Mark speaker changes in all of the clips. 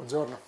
Speaker 1: Buongiorno.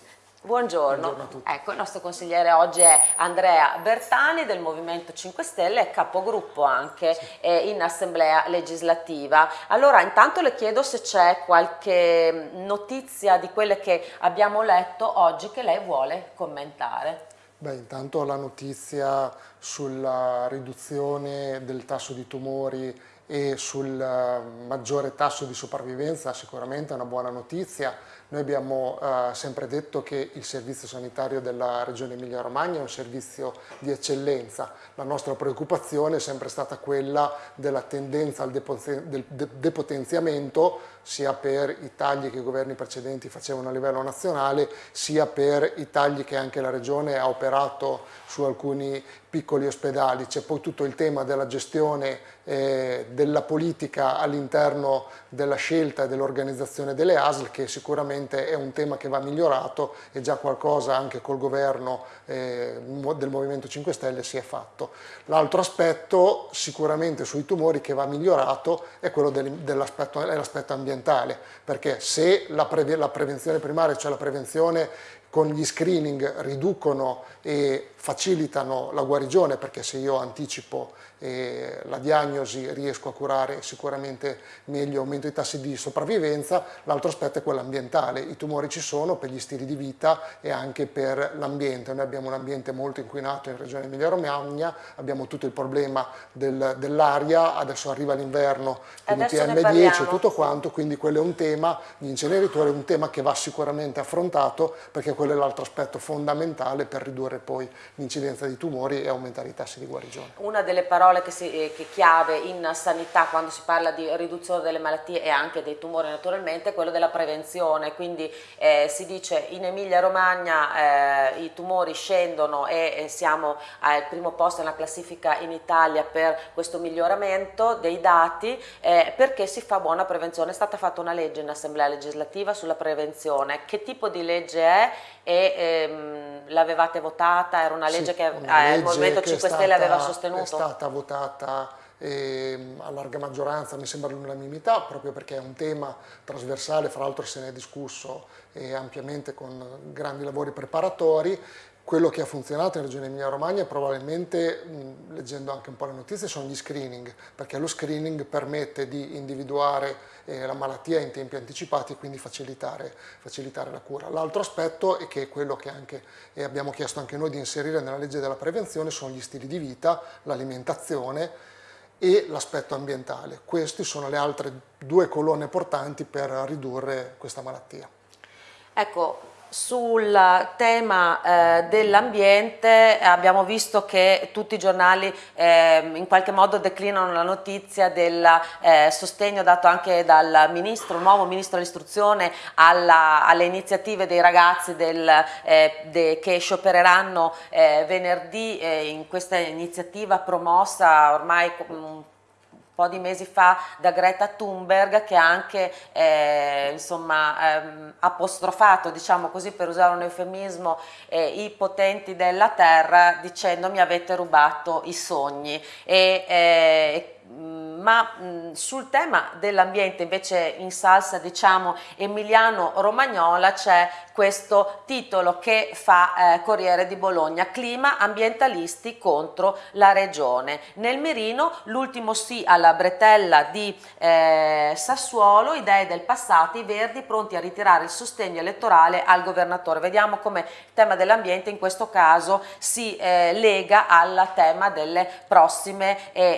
Speaker 2: Buongiorno. Buongiorno ecco, il nostro consigliere oggi è Andrea Bertani del Movimento 5 Stelle, capogruppo anche sì. eh, in assemblea legislativa. Allora intanto le chiedo se c'è qualche notizia di quelle che abbiamo letto oggi che lei vuole commentare.
Speaker 1: Beh, intanto la notizia sulla riduzione del tasso di tumori e sul eh, maggiore tasso di sopravvivenza sicuramente è una buona notizia. Noi abbiamo eh, sempre detto che il servizio sanitario della Regione Emilia-Romagna è un servizio di eccellenza. La nostra preoccupazione è sempre stata quella della tendenza al depotenziamento sia per i tagli che i governi precedenti facevano a livello nazionale, sia per i tagli che anche la Regione ha operato su alcuni piccoli ospedali. C'è poi tutto il tema della gestione eh, della politica all'interno della scelta e dell'organizzazione delle ASL che sicuramente è un tema che va migliorato e già qualcosa anche col governo eh, del Movimento 5 Stelle si è fatto. L'altro aspetto sicuramente sui tumori che va migliorato è quello dell'aspetto dell ambientale perché se la, pre la prevenzione primaria, cioè la prevenzione con gli screening riducono e facilitano la guarigione perché se io anticipo eh, la diagnosi riesco a curare sicuramente meglio, aumento i tassi di sopravvivenza, l'altro aspetto è quello ambientale, i tumori ci sono per gli stili di vita e anche per l'ambiente, noi abbiamo un ambiente molto inquinato in regione Emilia Romagna, abbiamo tutto il problema del, dell'aria, adesso arriva l'inverno, quindi PM10 e tutto quanto, quindi quello è un tema, gli inceneritori è un tema che va sicuramente affrontato perché quello è l'altro aspetto fondamentale per ridurre poi l'incidenza di tumori e aumentare i tassi di guarigione.
Speaker 2: Una delle parole che, si, eh, che chiave in sanità quando si parla di riduzione delle malattie e anche dei tumori naturalmente è quello della prevenzione, quindi eh, si dice in Emilia Romagna eh, i tumori scendono e, e siamo al primo posto nella classifica in Italia per questo miglioramento dei dati eh, perché si fa buona prevenzione. È stata fatta una legge in assemblea legislativa sulla prevenzione, che tipo di legge è e ehm, l'avevate votata? Era una legge sì, che una eh, legge il Movimento 5 Stelle aveva sostenuto? È
Speaker 1: stata votata eh, a larga maggioranza, mi sembra l'unanimità, proprio perché è un tema trasversale, fra l'altro se ne è discusso eh, ampiamente con grandi lavori preparatori quello che ha funzionato in Regione Emilia-Romagna probabilmente, mh, leggendo anche un po' le notizie, sono gli screening, perché lo screening permette di individuare eh, la malattia in tempi anticipati e quindi facilitare, facilitare la cura. L'altro aspetto, e che è quello che anche, eh, abbiamo chiesto anche noi di inserire nella legge della prevenzione, sono gli stili di vita, l'alimentazione e l'aspetto ambientale. Queste sono le altre due colonne portanti per ridurre questa malattia.
Speaker 2: Ecco, sul tema eh, dell'ambiente abbiamo visto che tutti i giornali eh, in qualche modo declinano la notizia del eh, sostegno dato anche dal ministro, nuovo ministro dell'istruzione alle iniziative dei ragazzi del, eh, de, che sciopereranno eh, venerdì eh, in questa iniziativa promossa ormai po' di mesi fa da Greta Thunberg che ha anche eh, insomma, ehm, apostrofato, diciamo così per usare un eufemismo, eh, i potenti della terra dicendo mi avete rubato i sogni. E, eh, ma mh, sul tema dell'ambiente invece in salsa diciamo emiliano-romagnola c'è questo titolo che fa eh, Corriere di Bologna, clima ambientalisti contro la regione. Nel mirino l'ultimo sì alla bretella di eh, Sassuolo, idee del passato, i verdi pronti a ritirare il sostegno elettorale al governatore. Vediamo come il tema dell'ambiente in questo caso si eh, lega al tema delle prossime eh,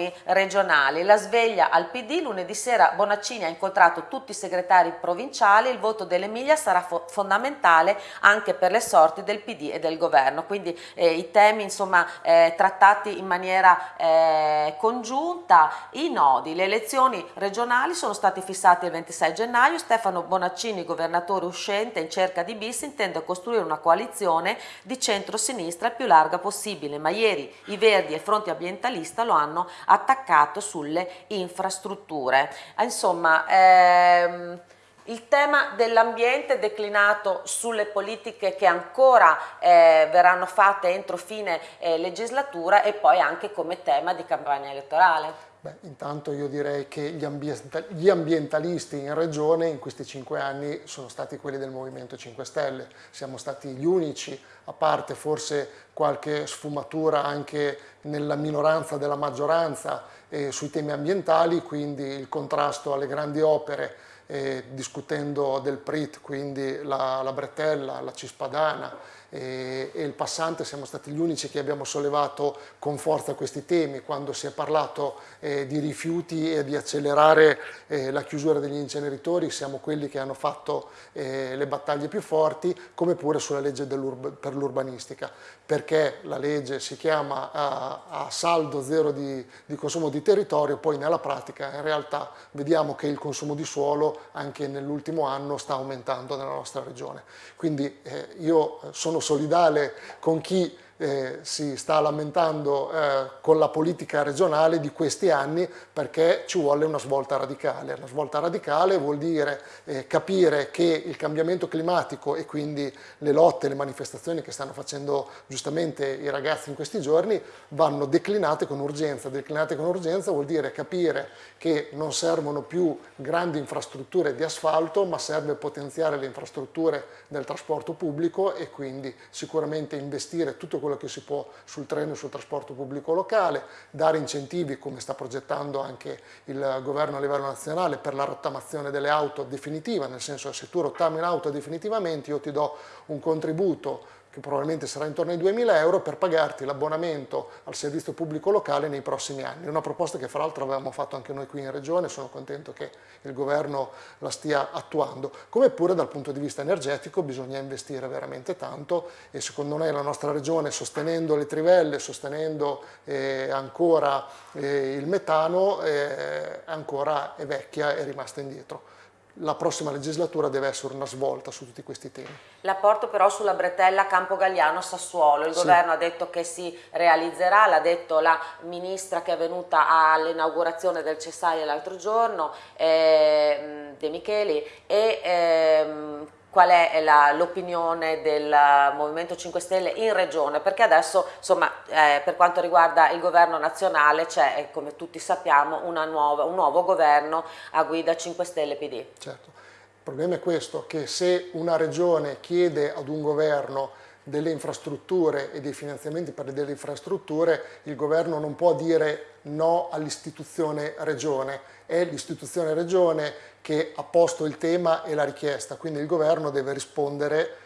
Speaker 2: elezioni regionali. La sveglia al PD, lunedì sera Bonaccini ha incontrato tutti i segretari provinciali, il voto dell'Emilia sarà fo fondamentale anche per le sorti del PD e del governo, quindi eh, i temi insomma eh, trattati in maniera eh, congiunta, i nodi, le elezioni regionali sono stati fissati il 26 gennaio, Stefano Bonaccini, governatore uscente in cerca di bis, intende costruire una coalizione di centro-sinistra più larga possibile, ma ieri i Verdi e il fronte ambientalista lo hanno attaccato sulle infrastrutture. Insomma, ehm, il tema dell'ambiente declinato sulle politiche che ancora eh, verranno fatte entro fine eh, legislatura e poi anche come tema di campagna elettorale.
Speaker 1: Beh, intanto io direi che gli, ambientalisti in regione in questi cinque anni sono stati quelli del Movimento 5 Stelle, siamo stati gli unici, a parte forse qualche sfumatura anche nella minoranza della maggioranza eh, sui temi ambientali, quindi il contrasto alle grandi opere, eh, discutendo del PRIT, quindi la, la bretella, la cispadana, e, e il passante siamo stati gli unici che abbiamo sollevato con forza questi temi quando si è parlato eh, di rifiuti e di accelerare eh, la chiusura degli inceneritori siamo quelli che hanno fatto eh, le battaglie più forti come pure sulla legge per l'urbanistica. Perché la legge si chiama a, a saldo zero di, di consumo di territorio poi nella pratica in realtà vediamo che il consumo di suolo anche nell'ultimo anno sta aumentando nella nostra regione. Quindi eh, io sono solidale con chi eh, si sta lamentando eh, con la politica regionale di questi anni perché ci vuole una svolta radicale. Una svolta radicale vuol dire eh, capire che il cambiamento climatico e quindi le lotte, le manifestazioni che stanno facendo giustamente i ragazzi in questi giorni vanno declinate con urgenza. Declinate con urgenza vuol dire capire che non servono più grandi infrastrutture di asfalto ma serve potenziare le infrastrutture del trasporto pubblico e quindi sicuramente investire tutto quello quello che si può sul treno e sul trasporto pubblico locale, dare incentivi come sta progettando anche il governo a livello nazionale per la rottamazione delle auto definitiva, nel senso che se tu rottami un'auto definitivamente io ti do un contributo che probabilmente sarà intorno ai 2.000 euro per pagarti l'abbonamento al servizio pubblico locale nei prossimi anni. Una proposta che fra l'altro avevamo fatto anche noi qui in Regione, sono contento che il governo la stia attuando. Come pure dal punto di vista energetico bisogna investire veramente tanto e secondo me la nostra Regione sostenendo le trivelle, sostenendo eh, ancora eh, il metano, eh, ancora è vecchia e rimasta indietro la prossima legislatura deve essere una svolta su tutti questi temi.
Speaker 2: La porto però sulla bretella Campo Galliano Sassuolo, il sì. governo ha detto che si realizzerà, l'ha detto la ministra che è venuta all'inaugurazione del Cesaio l'altro giorno, eh, De Micheli, e ehm, qual è l'opinione del Movimento 5 Stelle in regione, perché adesso insomma, eh, per quanto riguarda il governo nazionale c'è, eh, come tutti sappiamo, nuova, un nuovo governo a guida 5 Stelle PD.
Speaker 1: Certo, il problema è questo, che se una regione chiede ad un governo delle infrastrutture e dei finanziamenti per delle infrastrutture, il governo non può dire no all'istituzione regione, è l'istituzione regione che ha posto il tema e la richiesta, quindi il governo deve rispondere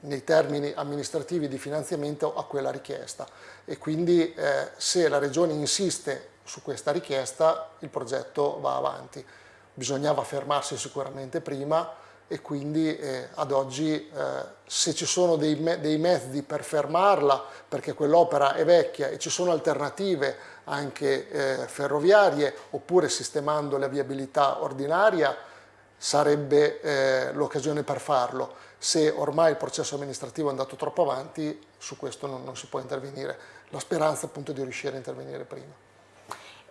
Speaker 1: nei termini amministrativi di finanziamento a quella richiesta e quindi eh, se la regione insiste su questa richiesta il progetto va avanti. Bisognava fermarsi sicuramente prima, e quindi eh, ad oggi eh, se ci sono dei, me dei, mezzi per fermarla perché quell'opera è vecchia e ci sono alternative anche eh, ferroviarie oppure sistemando la viabilità ordinaria sarebbe eh, l'occasione per farlo. Se ormai il processo amministrativo è andato troppo avanti su questo non, non si può intervenire. La speranza appunto di riuscire a intervenire prima.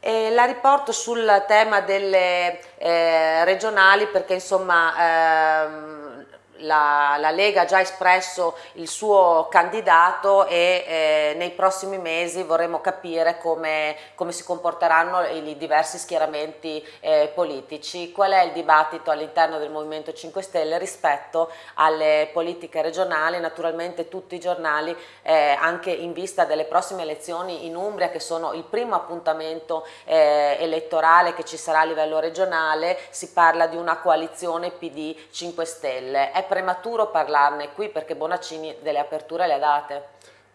Speaker 2: E la riporto sul tema delle eh, regionali perché insomma ehm, la, la, Lega ha già espresso il suo candidato e eh, nei prossimi mesi vorremmo capire come, come si comporteranno i, diversi schieramenti eh, politici. Qual è il dibattito all'interno del Movimento 5 Stelle rispetto alle politiche regionali? Naturalmente tutti i giornali, eh, anche in vista delle prossime elezioni in Umbria, che sono il primo appuntamento eh, elettorale che ci sarà a livello regionale, si parla di una coalizione PD 5 Stelle. È prematuro parlarne qui perché Bonaccini delle aperture le ha date.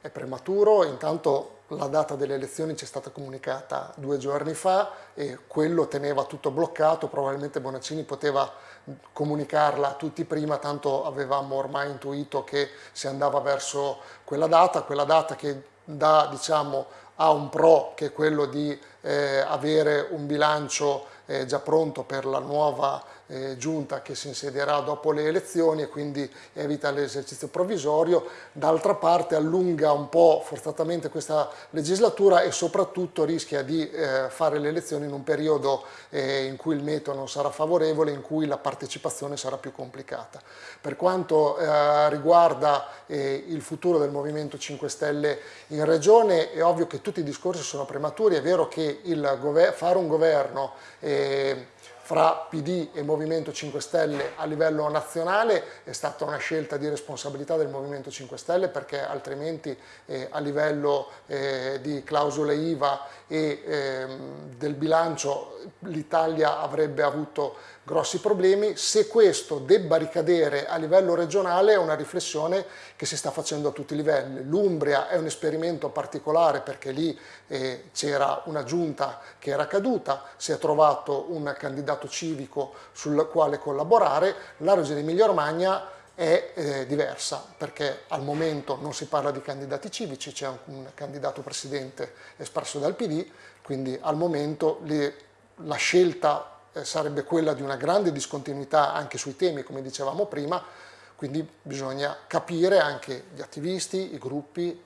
Speaker 1: È prematuro, intanto la data delle elezioni ci è stata comunicata due giorni fa e quello teneva tutto bloccato, probabilmente Bonaccini poteva comunicarla a tutti prima, tanto avevamo ormai intuito che si andava verso quella data, quella data che dà, diciamo, ha un pro che è quello di eh, avere un bilancio eh, già pronto per la nuova eh, giunta che si insedierà dopo le elezioni e quindi evita l'esercizio provvisorio, d'altra parte allunga un po' forzatamente questa legislatura e soprattutto rischia di eh, fare le elezioni in un periodo eh, in cui il metodo non sarà favorevole, in cui la partecipazione sarà più complicata. Per quanto eh, riguarda eh, il futuro del Movimento 5 Stelle in Regione, è ovvio che tutti i discorsi sono prematuri, è vero che fare un governo eh, fra PD e Movimento 5 Stelle a livello nazionale è stata una scelta di responsabilità del Movimento 5 Stelle perché altrimenti eh, a livello eh, di clausole IVA e eh, del bilancio l'Italia avrebbe avuto grossi problemi. Se questo debba ricadere a livello regionale è una riflessione che si sta facendo a tutti i livelli. L'Umbria è un esperimento particolare perché lì eh, c'era una giunta che era caduta, si è trovato un candidato civico sul quale collaborare, la Regione Emilia-Romagna è eh, diversa perché al momento non si parla di candidati civici, c'è un, un, candidato presidente espresso dal PD, quindi al momento le, la scelta sarebbe quella di una grande discontinuità anche sui temi, come dicevamo prima, quindi bisogna capire anche gli attivisti, i gruppi,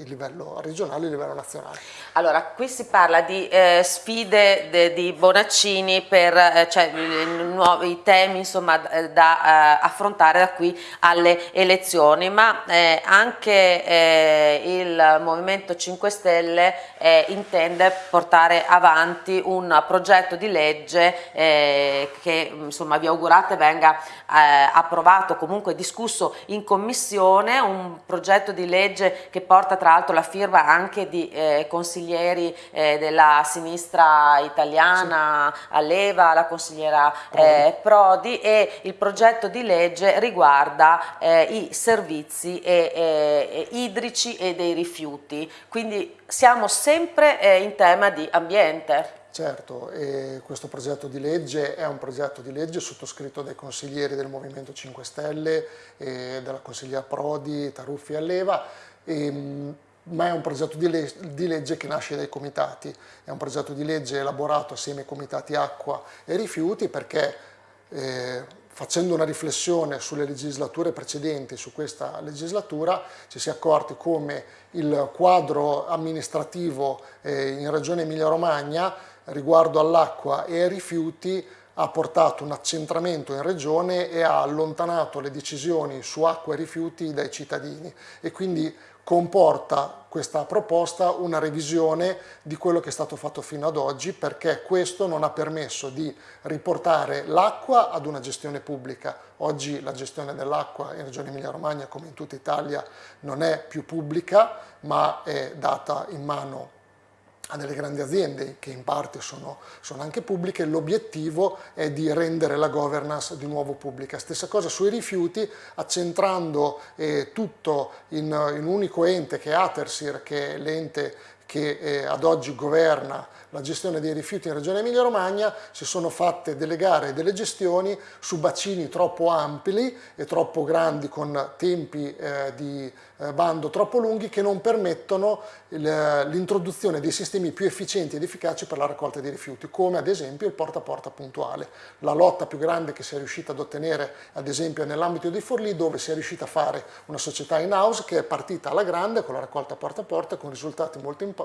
Speaker 1: il livello regionale e il livello nazionale.
Speaker 2: Allora, qui si parla di eh, sfide de, di Bonaccini per eh, cioè, nuovi temi insomma, eh, da eh, affrontare da qui alle elezioni, ma eh, anche eh, il Movimento 5 Stelle intende portare avanti un progetto di legge che insomma, vi augurate venga approvato comunque comunque discusso in commissione, un progetto di legge che porta tra l'altro la firma anche di eh, consiglieri eh, della sinistra italiana, sì. Alleva, la consigliera eh, Prodi e il progetto di legge riguarda eh, i servizi e, idrici e dei rifiuti, quindi siamo sempre eh, in tema di ambiente.
Speaker 1: Certo, questo progetto di legge è un progetto di legge sottoscritto dai consiglieri del Movimento 5 Stelle, dalla consigliera Prodi, Taruffi e Alleva, e, ma è un progetto di, le di, legge che nasce dai comitati, è un progetto di legge elaborato assieme ai comitati acqua e rifiuti perché eh, facendo una riflessione sulle legislature precedenti, su questa legislatura, ci si è accorti come il quadro amministrativo eh, in Regione Emilia-Romagna riguardo all'acqua e ai rifiuti ha portato un accentramento in regione e ha allontanato le decisioni su acqua e rifiuti dai cittadini e quindi comporta questa proposta una revisione di quello che è stato fatto fino ad oggi perché questo non ha permesso di riportare l'acqua ad una gestione pubblica. Oggi la gestione dell'acqua in Regione Emilia-Romagna come in tutta Italia non è più pubblica ma è data in mano a delle grandi aziende che in parte sono, sono anche pubbliche, l'obiettivo è di rendere la governance di nuovo pubblica. Stessa cosa sui rifiuti, accentrando eh, tutto in, in, un unico ente che è Atersir, che è l'ente che eh, ad oggi governa la gestione dei rifiuti in Regione Emilia-Romagna, si sono fatte delle gare e delle gestioni su bacini troppo ampli e troppo grandi con tempi eh, di eh, bando troppo lunghi che non permettono l'introduzione dei sistemi più efficienti ed efficaci per la raccolta dei rifiuti, come ad esempio il porta a porta puntuale. La lotta più grande che si è riuscita ad ottenere ad esempio nell'ambito di Forlì dove si è riuscita a fare una società in house che è partita alla grande con la raccolta porta a porta con risultati molto importanti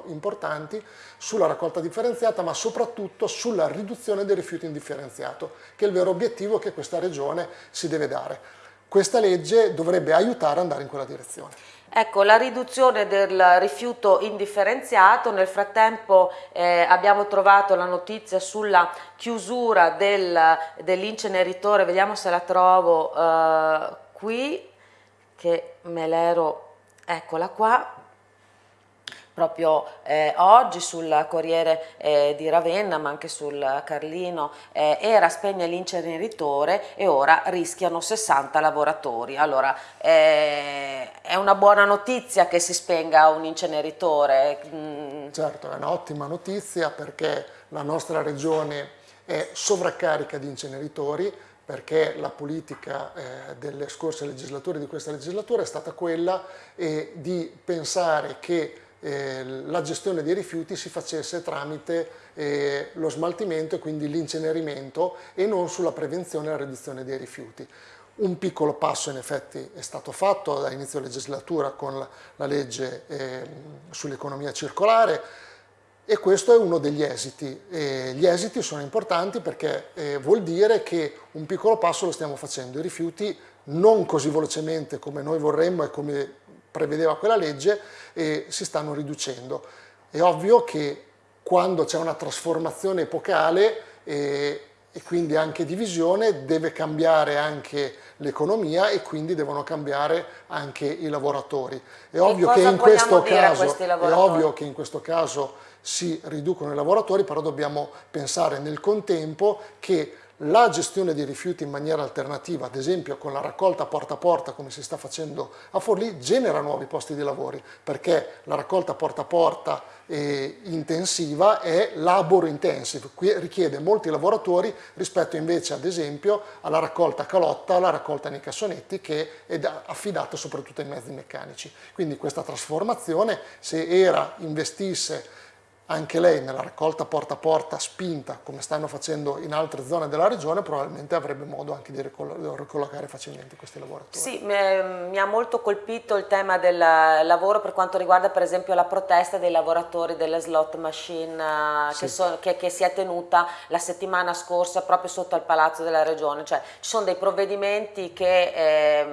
Speaker 1: sulla raccolta differenziata ma soprattutto sulla riduzione dei rifiuti indifferenziato che è il vero obiettivo che questa regione si deve dare. Questa legge dovrebbe aiutare ad andare in quella direzione.
Speaker 2: Ecco, la riduzione del rifiuto indifferenziato, nel frattempo eh, abbiamo trovato la notizia sulla chiusura del, dell'inceneritore, vediamo se la trovo eh, qui, che me l'ero, eccola qua, proprio eh, oggi sul Corriere eh, di Ravenna ma anche sul Carlino eh, era spegne l'inceneritore e ora rischiano 60 lavoratori allora eh, è una buona notizia che si spenga un inceneritore
Speaker 1: mm. certo è un'ottima notizia perché la nostra regione è sovraccarica di inceneritori perché la politica eh, delle scorse legislature di questa legislatura è stata quella eh, di pensare che eh, la gestione dei rifiuti si facesse tramite eh, lo smaltimento e quindi l'incenerimento e non sulla prevenzione e la riduzione dei rifiuti. Un piccolo passo in effetti è stato fatto da inizio legislatura con la, la legge eh, sull'economia circolare e questo è uno degli esiti. E gli esiti sono importanti perché eh, vuol dire che un piccolo passo lo stiamo facendo. I rifiuti non così velocemente come noi vorremmo e come prevedeva quella legge eh, si stanno riducendo. È ovvio che quando c'è una trasformazione epocale eh, e quindi anche divisione deve cambiare anche l'economia e quindi devono cambiare anche i lavoratori. È ovvio, che in, questo caso, è ovvio che in questo caso si riducono i lavoratori, però dobbiamo pensare nel contempo che la gestione dei rifiuti in maniera alternativa, ad esempio con la raccolta porta a porta come si sta facendo a Forlì, genera nuovi posti di lavoro perché la raccolta porta a porta eh, intensiva è labor intensive, richiede molti lavoratori rispetto invece ad esempio alla raccolta calotta, alla raccolta nei cassonetti che è affidata soprattutto ai mezzi meccanici. Quindi questa trasformazione se era investisse anche lei nella raccolta porta a porta spinta come stanno facendo in altre zone della regione probabilmente avrebbe modo anche di ricollocare facilmente questi lavoratori.
Speaker 2: Sì, mi ha molto colpito il tema del lavoro per quanto riguarda per esempio la protesta dei lavoratori delle slot machine eh, sì. che, so, che, che, si è tenuta la settimana scorsa proprio sotto al palazzo della regione, cioè ci sono dei provvedimenti che eh,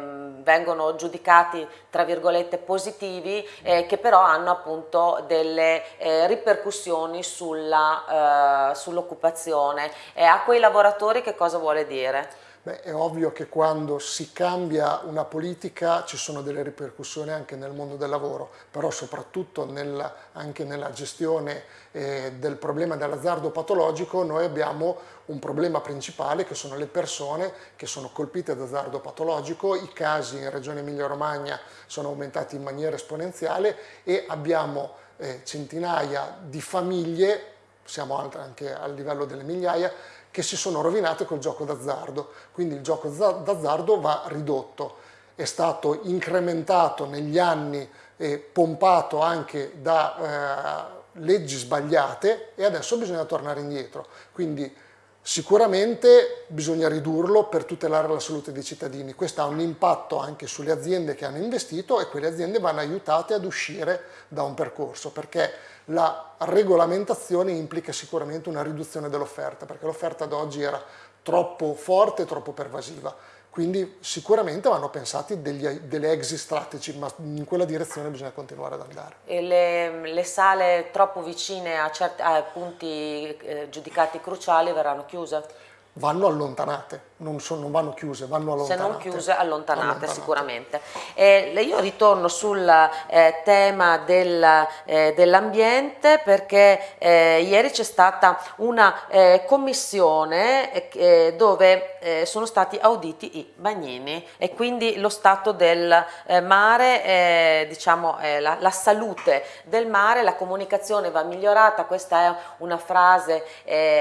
Speaker 2: vengono giudicati tra virgolette positivi eh, che però hanno appunto delle eh, ripercussioni ripercussioni sull'occupazione uh, sull e a quei lavoratori che cosa vuole dire?
Speaker 1: Beh, è ovvio che quando si cambia una politica ci sono delle ripercussioni anche nel mondo del lavoro, però soprattutto nel, anche nella gestione eh, del problema dell'azzardo patologico noi abbiamo un problema principale che sono le persone che sono colpite da azzardo patologico, i casi in Regione Emilia-Romagna sono aumentati in maniera esponenziale e abbiamo eh, centinaia di famiglie, siamo anche a livello delle migliaia, che si sono rovinate col gioco d'azzardo. Quindi il gioco d'azzardo va ridotto. È stato incrementato negli anni e pompato anche da eh, leggi sbagliate e adesso bisogna tornare indietro. Quindi Sicuramente bisogna ridurlo per tutelare la salute dei cittadini, questo ha un impatto anche sulle aziende che hanno investito e quelle aziende vanno aiutate ad uscire da un percorso perché la regolamentazione implica sicuramente una riduzione dell'offerta perché l'offerta ad oggi era troppo forte e troppo pervasiva quindi sicuramente vanno pensati degli, delle exit strategy, ma in quella direzione bisogna continuare ad andare.
Speaker 2: E le, le sale troppo vicine a, certi, a punti eh, giudicati cruciali verranno chiuse?
Speaker 1: Vanno allontanate, non, sono, non, vanno chiuse, vanno allontanate.
Speaker 2: Se non chiuse, allontanate, allontanate. sicuramente. Eh, io ritorno sul eh, tema del, eh, dell'ambiente perché eh, ieri c'è stata una eh, commissione eh, dove sono stati auditi i bagnini e quindi lo stato del mare, diciamo la, la, salute del mare, la comunicazione va migliorata, questa è una frase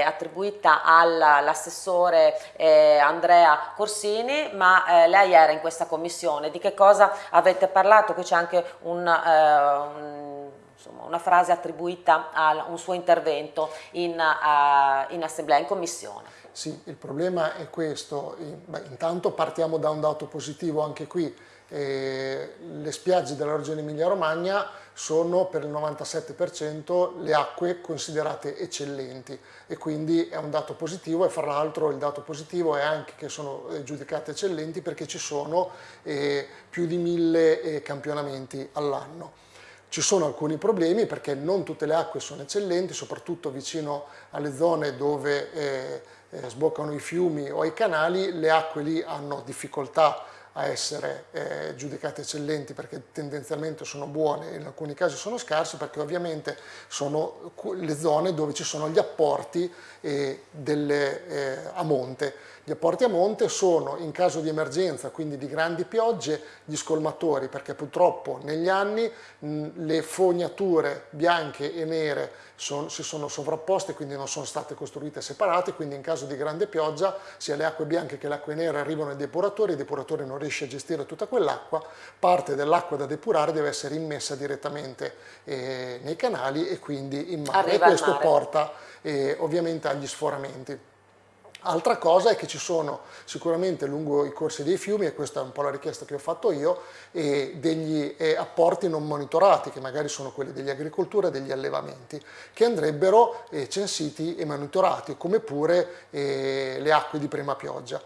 Speaker 2: attribuita all'assessore professore eh, Andrea Corsini, ma eh, lei era in questa commissione, di che cosa avete parlato? Qui c'è anche un, eh, un, insomma, una frase attribuita a un suo intervento in, uh, in assemblea, in commissione.
Speaker 1: Sì, il problema è questo, Beh, intanto partiamo da un dato positivo anche qui, eh, le spiagge della regione Emilia-Romagna sono per il 97% le acque considerate eccellenti e quindi è un dato positivo e fra l'altro il dato positivo è anche che sono eh, giudicate eccellenti perché ci sono eh, più di mille eh, campionamenti all'anno. Ci sono alcuni problemi perché non tutte le acque sono eccellenti, soprattutto vicino alle zone dove eh, eh sboccano i fiumi o i canali, le acque lì hanno difficoltà a essere eh, giudicate eccellenti perché tendenzialmente sono buone, in alcuni casi sono scarse perché ovviamente sono le zone dove ci sono gli apporti eh, delle, eh, a monte. Gli apporti a monte sono in caso di emergenza, quindi di grandi piogge, gli scolmatori perché purtroppo negli anni mh, le fognature bianche e nere son, si sono sovrapposte quindi non sono state costruite separate, quindi in caso di grande pioggia sia le acque bianche che le acque nere arrivano ai depuratori, i depuratori non riesce a gestire tutta quell'acqua, parte dell'acqua da depurare deve essere immessa direttamente eh, nei canali e quindi in mare.
Speaker 2: Arriva
Speaker 1: e questo
Speaker 2: mare.
Speaker 1: porta eh, ovviamente agli sforamenti. Altra cosa è che ci sono sicuramente lungo i corsi dei fiumi, e questa è un po' la richiesta che ho fatto io, degli eh, apporti non monitorati, che magari sono quelli degli agricoltura e degli allevamenti, che andrebbero eh, censiti e monitorati, come pure eh, le acque di prima pioggia.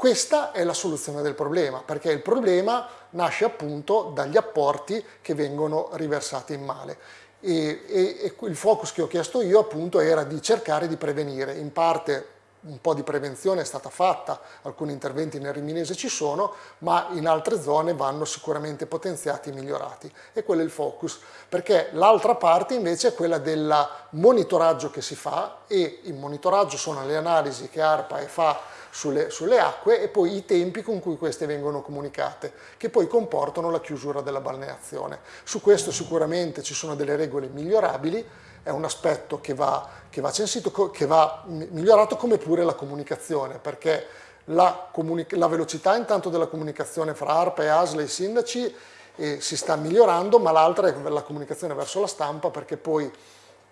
Speaker 1: Questa è la soluzione del problema, perché il problema nasce appunto dagli apporti che vengono riversati in male. E, e, e, il focus che ho chiesto io appunto era di cercare di prevenire, in parte un po' di prevenzione è stata fatta, alcuni interventi nel Riminese ci sono, ma in altre zone vanno sicuramente potenziati e migliorati e quello è il focus, perché l'altra parte invece è quella del monitoraggio che si fa e il monitoraggio sono le analisi che ARPA fa sulle, sulle, acque e poi i tempi con cui queste vengono comunicate, che poi comportano la chiusura della balneazione. Su questo sicuramente ci sono delle regole migliorabili, è un aspetto che va, che va censito, che va migliorato come pure la comunicazione, perché la, la velocità intanto della comunicazione fra ARPA e ASLE e i sindaci eh, si sta migliorando, ma l'altra è la comunicazione verso la stampa, perché poi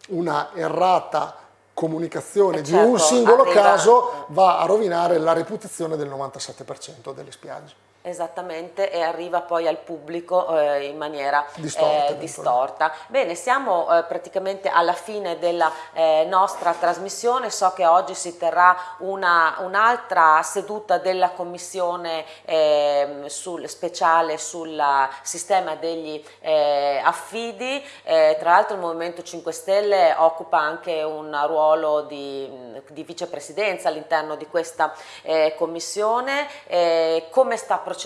Speaker 1: una errata comunicazione
Speaker 2: eh
Speaker 1: di
Speaker 2: certo,
Speaker 1: un singolo
Speaker 2: arriva...
Speaker 1: caso va a rovinare la reputazione del 97% delle spiagge.
Speaker 2: Esattamente, e arriva poi al pubblico eh, in maniera
Speaker 1: distorta.
Speaker 2: Eh, distorta. Bene, siamo eh, praticamente alla fine della eh, nostra trasmissione, so che oggi si terrà un'altra un seduta della commissione ehm, sul, speciale sul sistema degli eh, affidi, eh, tra l'altro il Movimento 5 Stelle occupa anche un ruolo di, di vicepresidenza all'interno di questa commissione, come sta procedendo?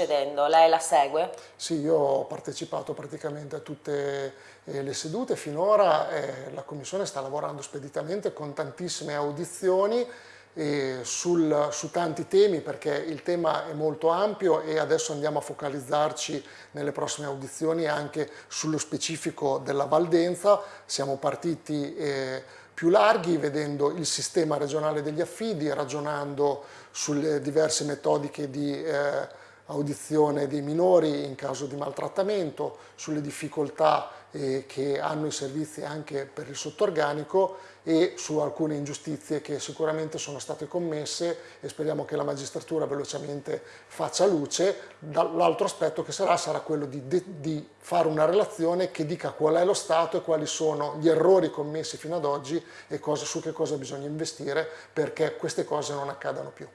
Speaker 2: Lei la segue?
Speaker 1: Sì, io ho partecipato praticamente a tutte eh, le sedute finora, la Commissione sta lavorando speditamente con tantissime audizioni eh, sul, su tanti temi perché il tema è molto ampio e adesso andiamo a focalizzarci nelle prossime audizioni anche sullo specifico della Valdenza. Siamo partiti eh, più larghi vedendo il sistema regionale degli affidi, ragionando sulle diverse metodiche di eh, audizione dei minori in caso di maltrattamento, sulle difficoltà eh, che hanno i servizi anche per il sottorganico e su alcune ingiustizie che sicuramente sono state commesse e speriamo che la magistratura velocemente faccia luce. L'altro aspetto che sarà sarà quello di, di fare una relazione che dica qual è lo stato e quali sono gli errori commessi fino ad oggi e cosa, su che cosa bisogna investire perché queste cose non accadano più.